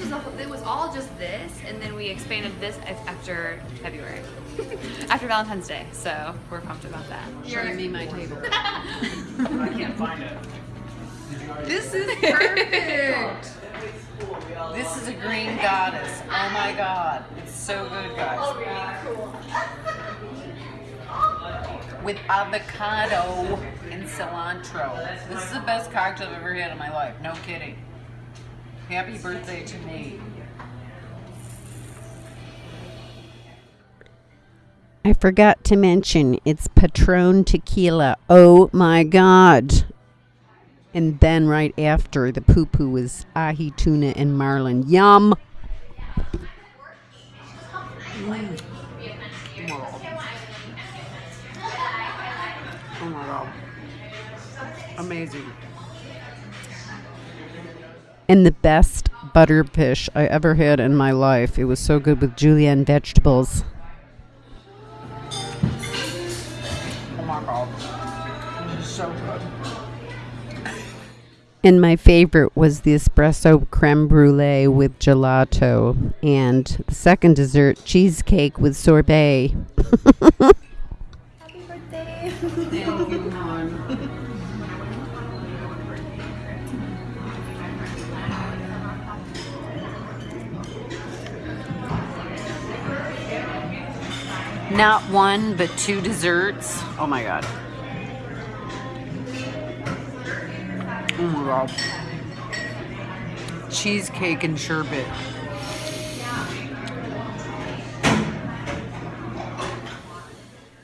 it was all just this, and then we expanded this after February, after Valentine's Day. So we're pumped about that. Showing me my table. I can't find it. This is perfect. this is a green goddess. Oh my god. It's so good, guys. Oh, With avocado and cilantro. This is the best cocktail I've ever had in my life. No kidding. Happy birthday to me. I forgot to mention it's Patron tequila. Oh my god. And then right after the pupu was ahi tuna and marlin. Yum. Oh my god. Amazing. And the best butterfish I ever had in my life. It was so good with julienne vegetables. Oh my god. This is so good. And my favorite was the espresso creme brulee with gelato. And the second dessert, cheesecake with sorbet. Happy birthday! Not one, but two desserts. Oh my god. Oh my god. Cheesecake and sherbet.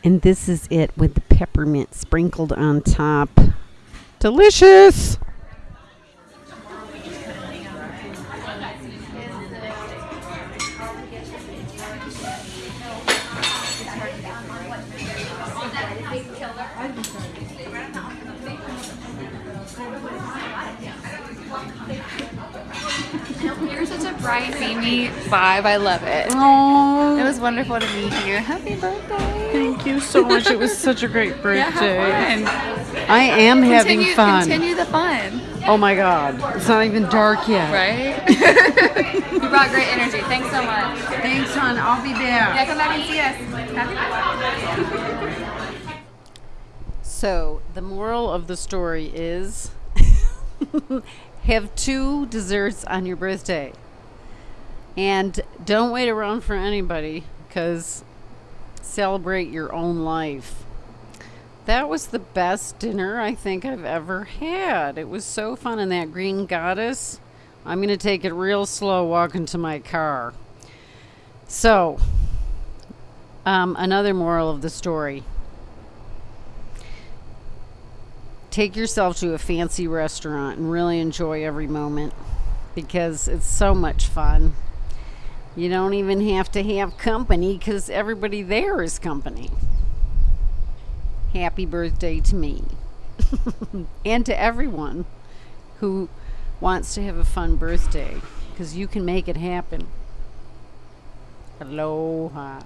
And this is it with the peppermint sprinkled on top. Delicious! You're such a bright, beamy vibe. I love it. Oh, It was wonderful to meet you. Happy birthday! thank you so much. It was such a great birthday. Yeah, have fun. I am having fun. Continue the fun, Oh my god. It's not even dark yet. right? you brought great energy. Thanks so much. Thanks, hon. I'll be back. Yeah, come back and see us. Happy So, the moral of the story is have two desserts on your birthday. And don't wait around for anybody because celebrate your own life. That was the best dinner I think I've ever had. It was so fun. And that green goddess, I'm going to take it real slow walking to my car. So, um, another moral of the story take yourself to a fancy restaurant and really enjoy every moment because it's so much fun. You don't even have to have company because everybody there is company. Happy birthday to me and to everyone who wants to have a fun birthday because you can make it happen. Aloha.